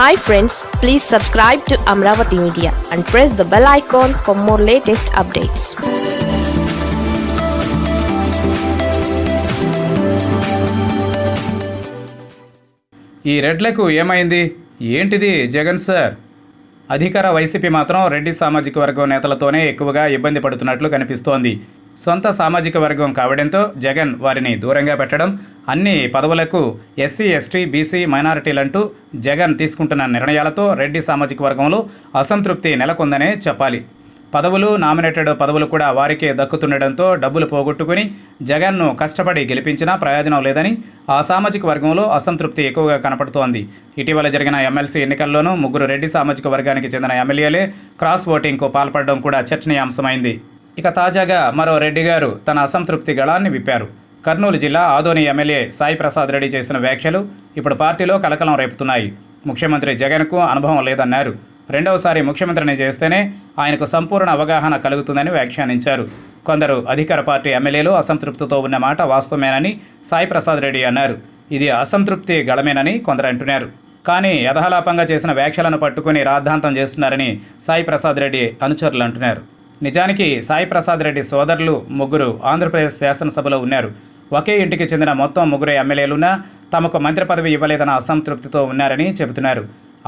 Hi friends please subscribe to Amaravati media and press the bell icon for more latest updates ఈ రెడ్లకు ఏమైంది? ఏంటిది Jagan sir? అధికార YCP మాత్రం రెడ్డి సామాజిక వర్గం నేతలతోనే ఎక్కువగా ఇబ్బంది పడుతున్నట్లు కనిపిస్తోంది. సొంత సామాజిక వర్గం కావడంతో జగన్ వారిని దూరంగా పెట్టడం అన్ని పదవులకు ఎస్సీ ఎస్టీ బీసీ మైనారిటీలంటూ జగన్ తీసుకుంటున్న నిర్ణయాలతో రెడ్డి సామాజిక వర్గంలో అసంతృప్తి నెలకొందనే చెప్పాలి. పదవులు నామినేటెడ్ పదవులు కూడా వారికే దక్కుతుండడంతో డబ్బులు పోగొట్టుకుని జగన్ను కష్టపడి గెలిపించినా ప్రయోజనం లేదని ఆ సామాజిక వర్గంలో అసంతృప్తి ఎక్కువగా కనపడుతోంది. ఇటీవల జరిగిన ఎమ్మెల్సీ ఎన్నికల్లోనూ ముగ్గురు రెడ్డి సామాజిక వర్గానికి చెందిన ఎమ్మెల్యేలే క్రాస్ ఓటింగ్కు పాల్పడడం కూడా చర్చనీయాంశమైంది. ఇక తాజాగా మరో రెడ్డి గారు తన అసంతృప్తి గళాన్ని విప్పారు. కర్నూలు జిల్లా ఆదోని ఎమ్మెల్యే సాయి ప్రసాద్ రెడ్డి చేసిన వ్యాఖ్యలు ఇప్పుడు పార్టీలో కలకలం రేపుతున్నాయి. ముఖ్యమంత్రి జగన్కు అనుభవం లేదన్నారు. రెండవసారి ముఖ్యమంత్రిని చేస్తేనే ఆయనకు సంపూర్ణ అవగాహన కలుగుతుందని వ్యాఖ్యానించారు. కొందరు అధికార పార్టీ ఎమ్మెల్యేలు అసంతృప్తితో ఉన్న మాట వాస్తవమేనని సాయి ప్రసాద్ రెడ్డి అన్నారు. ఇది అసంతృప్తి గళమేనని కొందరు అంటున్నారు. కానీ యథాలాపంగా చేసిన వ్యాఖ్యలను పట్టుకుని రాద్ధాంతం చేస్తున్నారని సాయి ప్రసాద్ రెడ్డి అనుచరులు అంటున్నారు. నిజానికి సాయి ప్రసాద్ రెడ్డి సోదరులు ముగ్గురు ఆంధ్రప్రదేశ్ శాసనసభలో ఉన్నారు. ఒకే ఇంటికి చెందిన మొత్తం ముగ్గురు ఎమ్మెల్యేలున్నా తమకు మంత్రి పదవి ఇవ్వలేదన్న అసంతృప్తితో ఉన్నారని చెబుతున్నారు.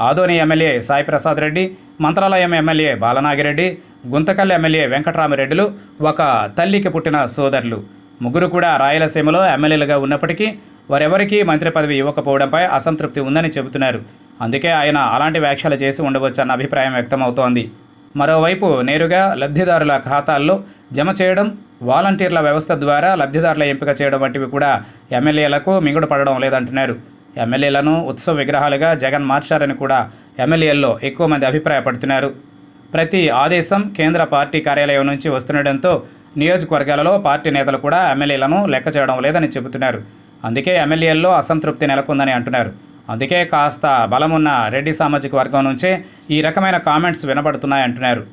Adoni MLA Sai Prasad Reddy Mantralayam MLA Balanagireddy Guntakal MLA వెంకట్రామరెడ్డిలు ఒక తల్లికి పుట్టిన సోదరులు. ముగ్గురు కూడా రాయలసీమలో ఎమ్మెల్యేలుగా ఉన్నప్పటికీ వారెవరికీ మంత్రి పదవి ఇవ్వకపోవడంపై అసంతృప్తి ఉందని చెబుతున్నారు. అందుకే ఆయన అలాంటి వ్యాఖ్యలు చేసి ఉండవచ్చన్న అభిప్రాయం వ్యక్తమవుతోంది. మరోవైపు నేరుగా లబ్ధిదారుల ఖాతాల్లో జమ చేయడం వాలంటీర్ల వ్యవస్థ ద్వారా లబ్ధిదారుల ఎంపిక చేయడం వంటివి కూడా ఎమ్మెల్యేలకు మింగుడు పడడం లేదంటున్నారు. ఎమ్మెల్యేలను ఉత్సవ విగ్రహాలుగా జగన్ మార్చారని కూడా ఎమ్మెల్యేల్లో ఎక్కువ మంది అభిప్రాయపడుతున్నారు. ప్రతి ఆదేశం కేంద్ర పార్టీ కార్యాలయం నుంచి వస్తుండటంతో నియోజకవర్గాలలో పార్టీ నేతలు కూడా ఎమ్మెల్యేలను లెక్క చేయడం లేదని చెబుతున్నారు. అందుకే ఎమ్మెల్యేల్లో అసంతృప్తి నెలకొందని అంటున్నారు. అందుకే కాస్త బలమున్న రెడ్డి సామాజిక వర్గం నుంచే ఈ రకమైన కామెంట్స్ వినబడుతున్నాయంటున్నారు.